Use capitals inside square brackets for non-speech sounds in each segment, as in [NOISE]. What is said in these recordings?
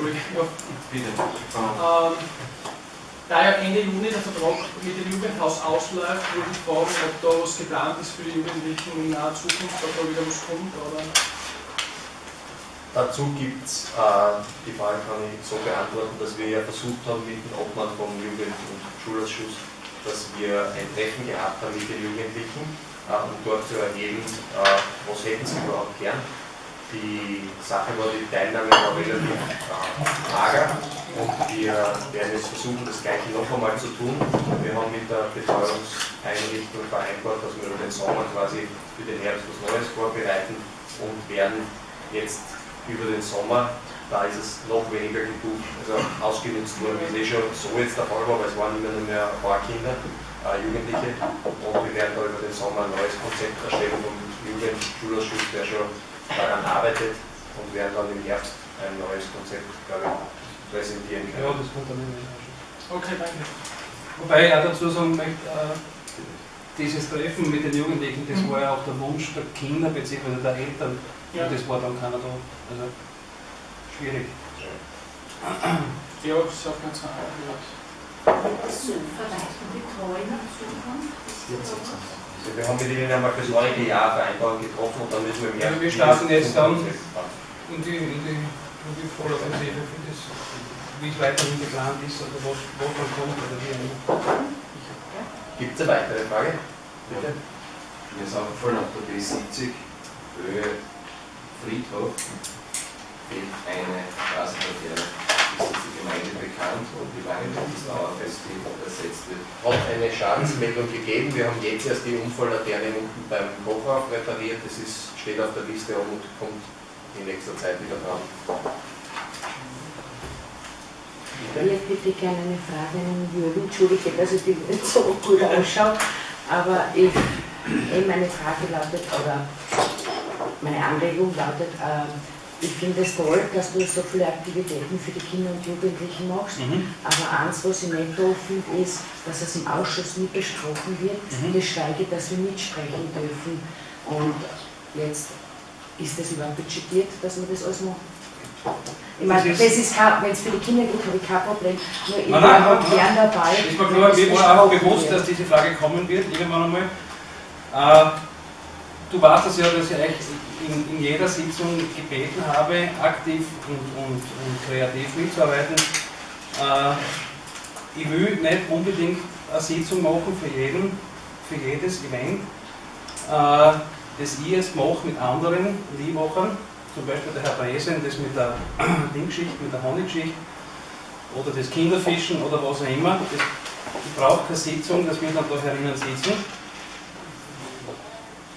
Entschuldigung, bitte. Ähm, da ja Ende Juni der Vertrag mit dem Jugendhaus ausläuft, würde ich fragen, ob da was geplant ist für die Jugendlichen in naher Zukunft, ob da wieder was kommt, oder? Dazu gibt es, äh, die Frage kann ich so beantworten, dass wir ja versucht haben mit dem Obmann vom Jugend- und Schulausschuss, dass wir ein Treffen gehabt haben mit den Jugendlichen, äh, um dort zu erheben, äh, was hätten sie überhaupt gern. Die Sache war, die Teilnahme war relativ äh, wir werden jetzt versuchen, das Gleiche noch einmal zu tun. Wir haben mit der Betreuungseinrichtung vereinbart, dass wir über den Sommer quasi für den Herbst was Neues vorbereiten und werden jetzt über den Sommer, da ist es noch weniger gebucht, also ausgenutzt worden, wie es eh schon so jetzt der Fall war, weil es waren immer nur mehr ein paar Kinder, äh, Jugendliche und wir werden da über den Sommer ein neues Konzept erstellen vom Jugendschulausschuss, der schon daran arbeitet und werden dann im Herbst ein neues Konzept, glaube ich, präsentieren können. Ja, das kommt dann in den Ausschuss. Okay, danke. Wobei ich auch dazu sagen möchte, äh, dieses Treffen mit den Jugendlichen, das war ja auch der Wunsch der Kinder bzw. der Eltern Ja, und das war dann keiner da. Also schwierig. ja das hat ganz betreuen in Zukunft. Also wir haben mit ihnen einmal fürs neue Jahr Vereinbarung getroffen und dann müssen wir Ja, Herbst wir starten jetzt dann-. In die, in die, in die das, wie es weiterhin geplant ist oder was, dann kommt oder wie auch immer. Gibt es eine weitere Frage? Bitte. Wir sind voll auf der B70, Höhe Friedhof, fehlt eine Straßenverkehr. Ist das die Gemeinde bekannt und wie lange wird es dauern, bis die ersetzt wird? Hat eine Schadensmeldung gegeben. Wir haben jetzt erst die Unfalllaterne unten beim Hochhaus repariert. Das ist, steht auf der Liste und kommt in nächster Zeit wieder dran. Ich hätte gerne eine Frage an Jürgen. Entschuldige, dass ich die nicht so gut ausschaue, aber ich, eh meine Frage lautet, oder meine Anregung lautet, äh, ich finde es toll, dass du so viele Aktivitäten für die Kinder und Jugendlichen machst. Mhm. Aber eins, was ich nicht toll finde, ist, dass es im Ausschuss nie besprochen wird, Mhm. geschweige, dass wir mitsprechen dürfen. Und jetzt ist das überhaupt budgetiert, dass man das alles macht. Ich meine, Das das ist- kein, wenn es für die Kinder geht, habe ich kein Problem. Nur ich Nein, nein, nein, gern dabei. Das war wenn klar, das mir war auch bewusst, wird. dass diese Frage kommen wird, irgendwann einmal. Äh, du weißt es ja, dass ich euch in, in jeder Sitzung gebeten habe, aktiv und, und, und kreativ mitzuarbeiten. Äh, ich will nicht unbedingt eine Sitzung machen für jeden, für jedes Event, äh, das ich jetzt mache mit anderen Liebmachern, zum Beispiel der Herr Bresen, das mit der [CLEARS THROAT] Dinggeschichte, mit der Honiggeschichte oder das Kinderfischen oder was auch immer. Das, ich brauche keine Sitzung, dass wir dann da herinnen sitzen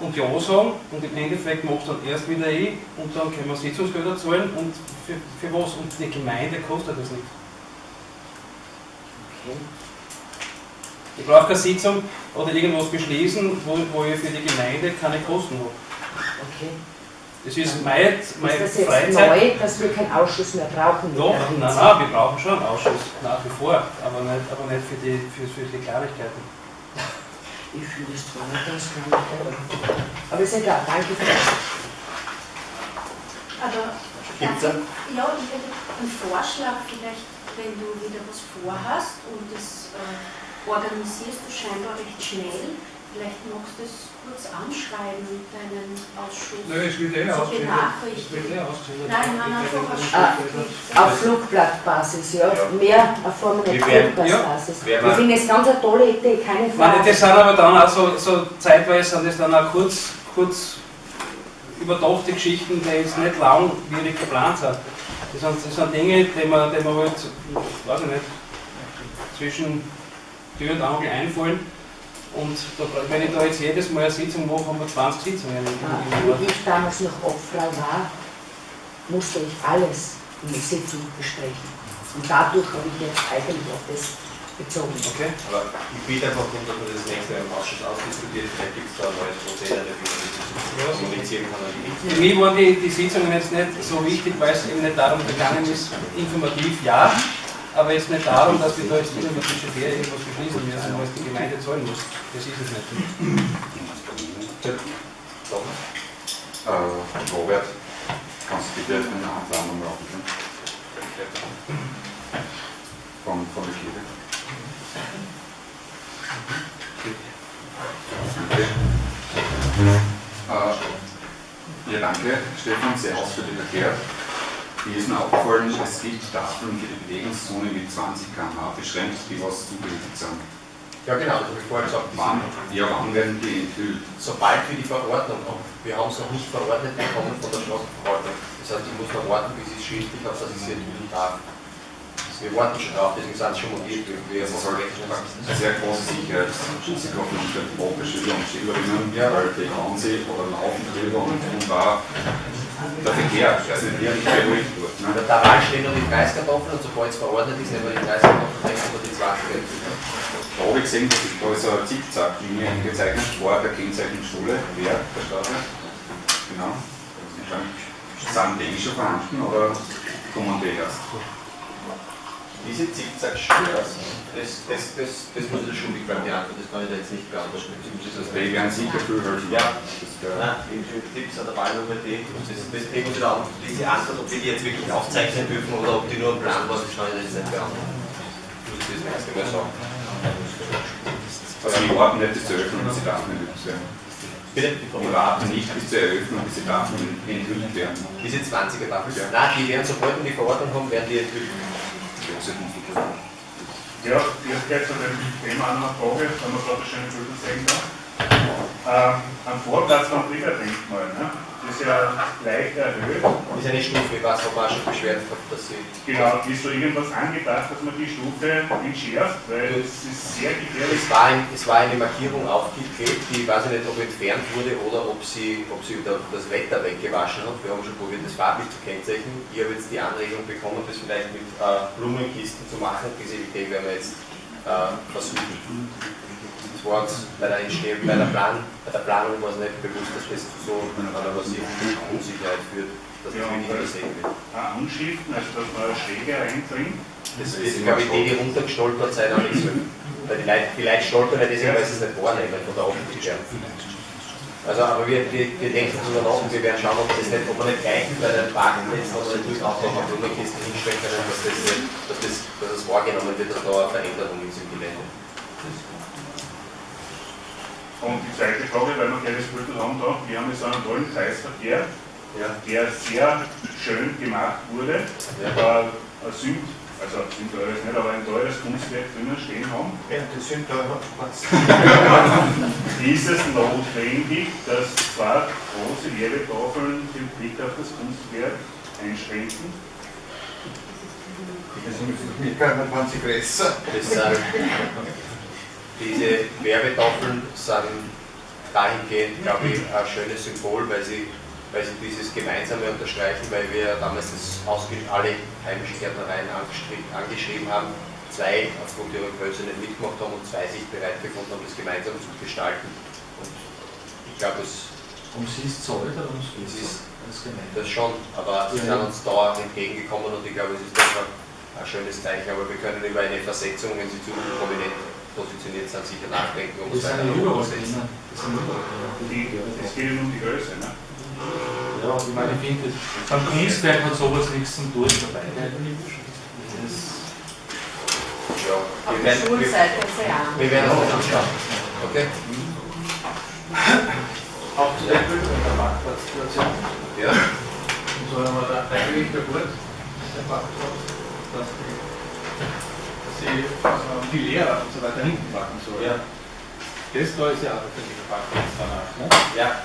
und Ja sagen und im Endeffekt macht dann erst wieder ich und dann können wir Sitzungsgelder zahlen und für, für was? Und die Gemeinde kostet das nicht. Okay. Ich brauche keine Sitzung oder irgendwas beschließen, wo, wo ich für die Gemeinde keine Kosten habe. Okay. Das ist meine, meine Ist das jetzt Freizeit. neu, dass wir keinen Ausschuss mehr brauchen? Doch, nein, nein, wir brauchen schon einen Ausschuss, nach wie vor, aber nicht, aber nicht für, die, für, für die Kleinigkeiten. Ich finde das zwar nicht ganz klar. Aber ist egal, danke für das. Aber Gibt's ich- ja, ich hätte einen Vorschlag, vielleicht, wenn du wieder was vorhast und das äh, organisierst du scheinbar recht schnell, vielleicht magst du das kurz anschreiben, deinen Ausschuss. Nö, es wird eh. Es eh ausgeschildert. Nein, nein, einfach werde Schriftlich. Auf Flugblattbasis, ja. Ja. Mehr auf Form werden- Flugblattbasis. werden Ich wir- finde es ganz eine tolle Idee, keine Ich meine, Frage. das sind aber dann auch so, so zeitweise sind das dann auch kurz, kurz überdachte Geschichten, die jetzt nicht langwierig geplant sind. Das sind, das sind Dinge, die man, die man halt, weiß ich nicht, zwischen Tür und Angel einfallen. Und wenn ich da jetzt jedes Mal eine Sitzung mache, haben wir 20 Sitzungen im, Jahr. Wie ich damals noch Obfrau war, musste ich alles in der Sitzung besprechen. Und dadurch habe ich jetzt eigentlich auf das bezogen. Okay? Aber ich bitte einfach darum, dass man das nächste Mal im Ausschuss ausdiskutiert. Vielleicht gibt es da ein neues Prozedere, wie man das kommunizieren kann Für mich waren die, die Sitzungen jetzt nicht so wichtig, weil es eben nicht darum gegangen ist, informativ ja, aber jetzt nicht darum, dass wir da jetzt immer mit budgetär irgendwas beschließen müssen, was die Gemeinde zahlen muss. Das ist es nicht. Äh, Robert, kannst du bitte Anfang nochmal aufnehmen? Von, von der Kirche. Äh, ja, danke, Stefan, sehr ausführlich erklärt. Mir ist mir aufgefallen, es gibt Tafeln für die Bewegungszone mit 20 km/h beschränkt, die was zugerichtet sind. Ja genau, das habe ich vorher gesagt. Wann, ja, wann werden die enthüllt? Sobald wir die Verordnung haben. Wir haben es noch nicht verordnet bekommen von der Straßenverwaltung. Das heißt, ich muss noch warten, bis ich es schriftlich habe, dass ich sie enthüllen darf. Wir warten schon drauf, deswegen sind sie schon motiviert. Wir Das ist eine sehr große Sicherheitsrisiko für unsere Schüler und Schülerinnen, Ja. weil die hauen sie oder laufen drüber und, und da der Verkehr, der ist nicht wirklich da Wahl stehen noch die Preiskartoffeln und sobald es verordnet ist, nehmen wir die Preiskartoffeln, haben wir die 20 enthüllen. Da habe ich gesehen, dass ist da ist eine Zickzack-Linie eingezeichnet vor der Kennzeichnungsschule, wer der Straße. Genau. Sind die schon vorhanden oder kommen die erst? Diese Zickzack-Schule, das, das, das, das, das muss ich bleiben, die Antwort, das kann ich da jetzt nicht beantworten. Also die werden sicher helfen. Ja. Das wäre- Nein, die Tipps an der Wahlnummer D, das, das, das Thema ist auch diese Antwort, ob wir die jetzt wirklich aufzeichnen dürfen oder ob die nur ein Plan war, das kann ich jetzt nicht beantworten. Muss ich das nächste Mal sagen. Also wir warten nicht bis zur Eröffnung, bis die Daten enthüllt werden. Bitte? Wir warten nicht bis zur Eröffnung, bis die Daten enthüllt werden. Diese 20er Tafel? Ja. Nein, die werden, sobald wir die Verordnung haben, werden die enthüllt. Ja, jetzt geht zu dem Thema noch eine Frage, wenn man gerade schöne Bilder sehen kann. Ähm, am Vorplatz vom Kriegerdenkmal, ne? Das ist ja leicht erhöht. Das ist eine Stufe, weiß, haben wir auch schon beschwert gehabt, dass sie. Genau, ist da irgendwas angedacht, dass man die Stufe entschärft, weil es ist sehr gefährlich. Es war, ein, es war eine Markierung aufgeklebt, die weiß ich nicht, ob entfernt wurde oder ob sie, ob sie da- das Wetter weggewaschen hat. Wir haben schon probiert, das farblich zu kennzeichnen. Ich habe jetzt die Anregung bekommen, das vielleicht mit äh, Blumenkisten zu machen. Diese Idee werden wir jetzt äh, versuchen. Das war uns bei der, Entstehung, bei, der Plan, bei der Planung war es nicht bewusst, dass das zu so einer massiven Unsicherheit führt, dass das Ja, wirklich übersehen wird. Anschriften, also dass man eine Schräge reindringt. Das ist, glaube ich, die, die runtergestolpert sind. Weil die Leute, die Leute stolpern nicht deswegen, weil sie es nicht wahrnehmen von der Optik her. Also, aber wir, wir, wir denken darüber nach und wir werden schauen, ob, das nicht, ob man nicht gleich bei den Parkplätzen oder durch auch noch eine Blumenkisten hinstellen können, dass das, dass, das, dass das wahrgenommen wird, dass da eine Veränderung ist im Gelände. Und die zweite Frage, weil wir gleich das Bild haben da, wir haben jetzt einen tollen Kreisverkehr, Ja. der sehr schön gemacht wurde. Ja. Äh, ein Sünd, also ein Sünd teures nicht, aber ein teures Kunstwerk drinnen stehen haben. Ja, das sind da Ist es notwendig, dass zwei große Werbetafeln den Blick auf das Kunstwerk einschränken? Das sind, diese Werbetafeln sind dahingehend, glaube ich, ein schönes Symbol, weil sie, weil sie dieses Gemeinsame unterstreichen, weil wir damals das alle heimischen Gärtnereien angeschrieben, haben, zwei aufgrund ihrer Größe nicht mitgemacht haben und zwei sich bereit gefunden haben, das gemeinsam zu gestalten. Und ich glaube, es Um sie ist zahlt oder um es ist das gemeint? das schon, aber sie sind uns da entgegengekommen und ich glaube, es ist doch ein schönes Zeichen. Aber wir können über eine Versetzung, wenn sie zu prominent positioniert sind, sicher nachdenken, um es Das weiter sind ja nach überall oben zu setzen. drinnen. Das sind überall es geht ja nur um die Größe. Ne? Ja, ich meine, ich finde, beim Kunstwerk hat sowas nichts zum Tun dabei. Ja, Auf wir der werden, wir, wir werden das anschauen. Okay? auch zu der Bildung der Parkplatzsituation. Ja. Und so haben wir da eigentlich der Gut, der Parkplatz, dass die, dass sie ähm, die Lehrer und so weiter hinten parken sollen. Ja. Das da ist ja auch der Parkplatz danach. Ne? Ja.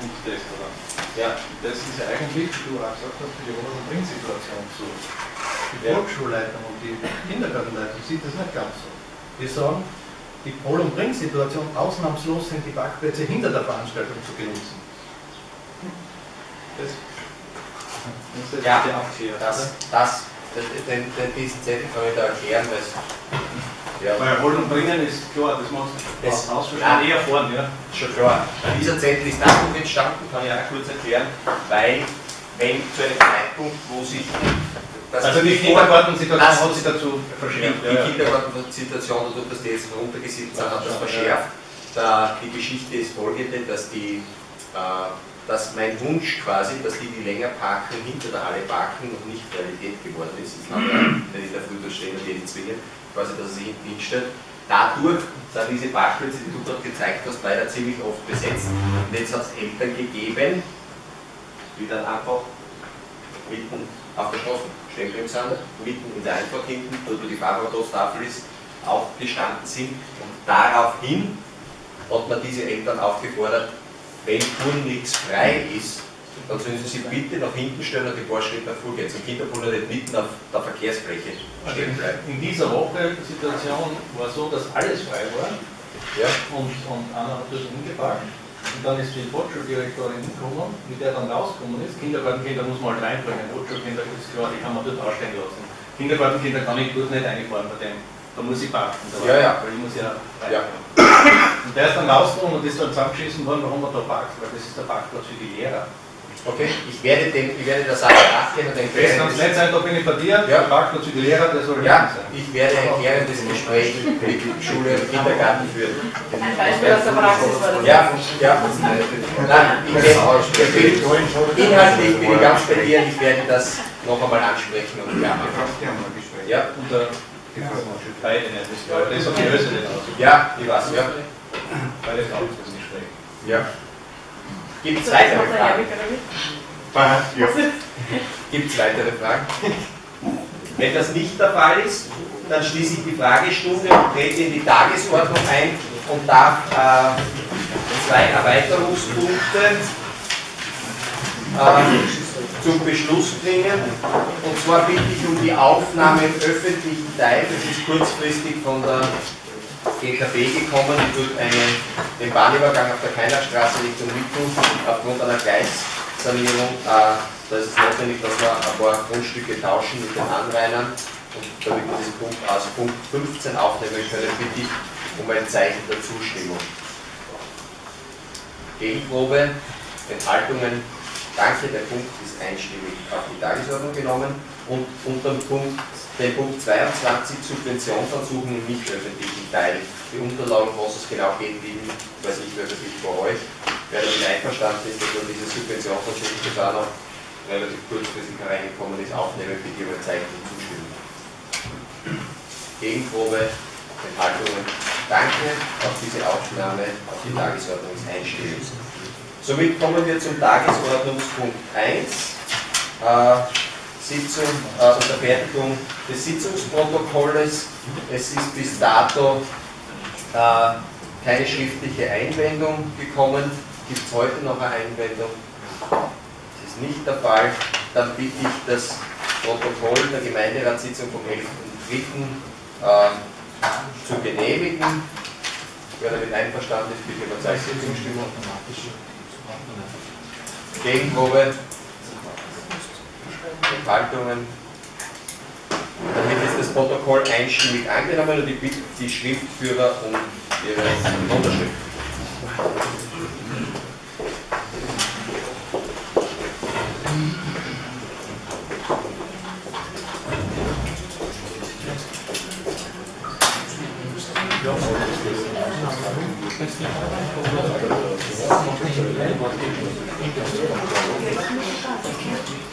Und das da dann. Ja. Das ist ja eigentlich, wie du auch gesagt hast, die Wohn- und Bringsituation so. Die Ja. Volksschulleitung und die Kindergartenleitung sieht das nicht ganz so. Die sagen, die Pol- und Bring-Situation ausnahmslos sind die Parkplätze hinter der Veranstaltung zu genießen. Das, das ist Ja, das, das den, den, diesen Zettel kann ich da erklären, weil es, ja, Weil Holen und Bringen ist klar, das macht Das- Haus Nein. eher vorn, ja. schon klar. Dieser Zettel ist dadurch entstanden, kann ich auch kurz erklären, weil wenn zu einem Zeitpunkt, wo sich das Also die Kindergartensituation hat sich dazu Die, verschärft. die Kindergartensituation, dadurch, dass die jetzt runtergesiebt sind, hat das verschärft. Da, die Geschichte ist folgende, dass die, äh, dass mein Wunsch quasi, dass die, die länger parken, hinter der Halle parken, noch nicht Realität geworden ist. Das haben wir, ich in der Früh da stehen und die zwingen, quasi, dass er sich hinten hinstellt. Dadurch sind diese Parkplätze, die du dort gezeigt hast, leider ziemlich oft besetzt. Und jetzt hat es Eltern gegeben, die dann einfach mitten auf der Straße stehen sind, mitten in der Einfahrt hinten, dort wo die Fahrradtafel ist, auch gestanden sind. Und daraufhin hat man diese Eltern aufgefordert, wenn Touren nichts frei ist, dann sollen sie sich bitte nach hinten stellen und die paar Schritte vorgehen. Zum Kinderpool nicht mitten auf der Verkehrsfläche Also stehen bleiben. in dieser Woche, die Situation war so, dass alles frei war Ja? und, und einer hat das umgeparkt. Und dann ist die Volksschuldirektorin gekommen, mit der dann rausgekommen ist. Kindergartenkinder muss man halt reinbringen, Volksschulkinder ist klar, die kann man dort ausstehen lassen. Kindergartenkinder kann ich dort nicht reinfahren bei dem. Da muss ich parken. Da Ja, ja. Weil ich muss ja rein. Ja. Und der ist dann rausgekommen und ist dann zusammengeschissen worden, warum er da parkt, weil das ist der Parkplatz für die Lehrer. Okay, ich werde, dem, ich werde der Sache nachgehen und den Das kann nicht sein, da bin ich bei dir, Ja. der Parkplatz für die Lehrer, der soll Ja, sein. ich werde ein klärendes Gespräch mit Schule und Kindergarten führen. Ein Beispiel aus der Praxis war das. Ja, ja. Nein, ich will, inhaltlich bin ich ganz bei dir, ich werde das noch einmal ansprechen und ja. Ja, Und nicht aus. ja, ich weiß, ja. Für das Gespräch. ja. Gibt es weitere Fragen? Gibt es weitere Fragen? Wenn das nicht der Fall ist, dann schließe ich die Fragestunde und trete in die Tagesordnung ein und darf äh, zwei Erweiterungspunkte äh, zum Beschluss bringen. Und zwar bitte ich um die Aufnahme im öffentlichen Teil, das ist kurzfristig von der GKB gekommen, die dort eine, den Bahnübergang auf der Keinerstraße Richtung Mittel aufgrund einer Gleissanierung, äh, da ist es notwendig, dass wir ein paar Grundstücke tauschen mit den Anrainern. Und damit wir diesen Punkt aus Punkt 15 aufnehmen können, bitte ich um ein Zeichen der Zustimmung. Gegenprobe, Enthaltungen, danke, der Punkt ist einstimmig auf die Tagesordnung genommen. Und unter dem Punkt, den Punkt 22 Subventionsansuchen im nicht öffentlichen Teil. Die Unterlagen, was es genau geht, liegen, weiß nicht öffentlich vor euch. Wer damit einverstanden ist, dass wir diese Subventionsansuchen, das auch noch relativ kurzfristig hereingekommen ist, aufnehmen, bitte über Zeichen der Zustimmung. Gegenprobe, Enthaltungen, danke, auf diese Aufnahme auf die Tagesordnung ist einstimmig. Somit kommen wir zum Tagesordnungspunkt 1. Äh, Sitzung, äh, Unterfertigung des Sitzungsprotokolles. Es ist bis dato äh, keine schriftliche Einwendung gekommen. Gibt es heute noch eine Einwendung? Das ist nicht der Fall. Dann bitte ich das Protokoll der Gemeinderatssitzung vom 11.3. Äh, zu genehmigen. Wer damit einverstanden ist, bitte über Zeichen der Zustimmung. Gegenprobe. Enthaltungen. Damit ist das Protokoll einstimmig angenommen und ich bitte die Schriftführer um ihre Unterschrift. Hey,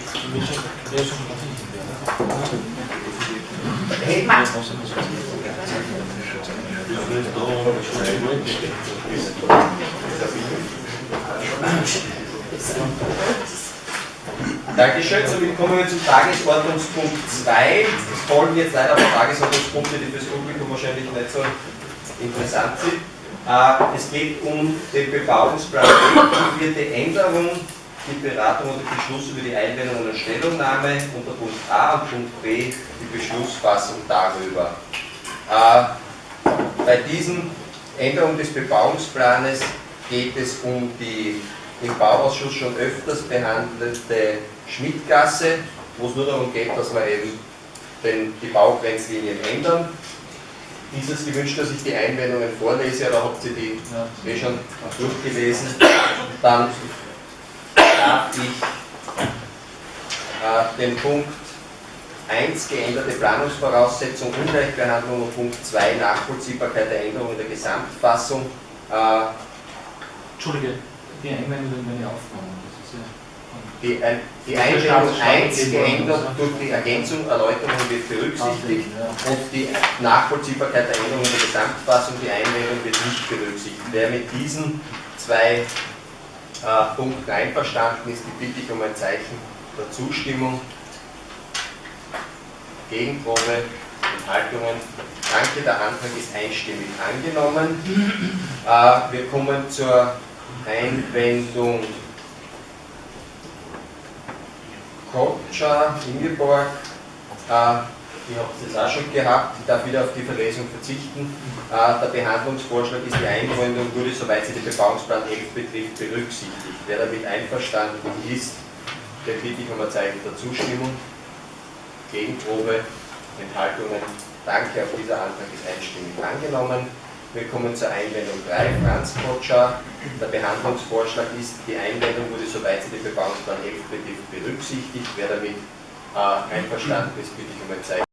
Dankeschön, somit kommen wir zum Tagesordnungspunkt 2. Es folgen jetzt leider paar Tagesordnungspunkte, die fürs Publikum wahrscheinlich nicht so interessant sind. Äh, Es geht um den Bebauungsplan vierte Änderung, die Beratung und Beschluss über die Einwendung einer Stellungnahme unter Punkt A und Punkt B die Beschlussfassung darüber. Äh, Bei diesen Änderungen des Bebauungsplanes geht es um die im Bauausschuss schon öfters behandelte Schmidtgasse, wo es nur darum geht, dass wir eben den, die Baugrenzlinien ändern. Dieses gewünscht, dass ich die Einwendungen vorlese, oder habt ihr die eh schon durchgelesen? Dann darf ich äh, den Punkt 1 geänderte Planungsvoraussetzung, Ungleichbehandlung und Punkt 2 Nachvollziehbarkeit der Änderung in der Gesamtfassung. Äh, Entschuldige, Die Einwendung ist ja. Die, ein- die ist Einwendung der 1 Staat- geändert durch die Ergänzung, Erläuterung wird berücksichtigt und die Nachvollziehbarkeit der Änderung in der Gesamtfassung, die Einwendung wird nicht berücksichtigt. Wer mit diesen zwei äh, Punkten einverstanden ist, die bitte ich um ein Zeichen der Zustimmung. Gegenprobe, Enthaltungen. Danke, der Antrag ist einstimmig angenommen. Äh, wir kommen zur Einwendung Kotscher, Ingeborg. Äh, ich habe es auch schon gehabt, ich darf wieder auf die Verlesung verzichten. Äh, der Behandlungsvorschlag ist die Einwendung, wurde soweit sie den Bebauungsplan 11 betrifft, berücksichtigt. Wer damit einverstanden ist, der bitte ich um ein Zeichen der Zustimmung. Gegenprobe, Enthaltungen. Danke, auch dieser Antrag ist einstimmig angenommen. Wir kommen zur Einwendung 3, Franz Kotscher. Der Behandlungsvorschlag ist, die Einwendung wurde, soweit sie den Bebauungsplan 11 betrifft, berücksichtigt. Wer damit äh, einverstanden ist, bitte ich um ein Zeichen.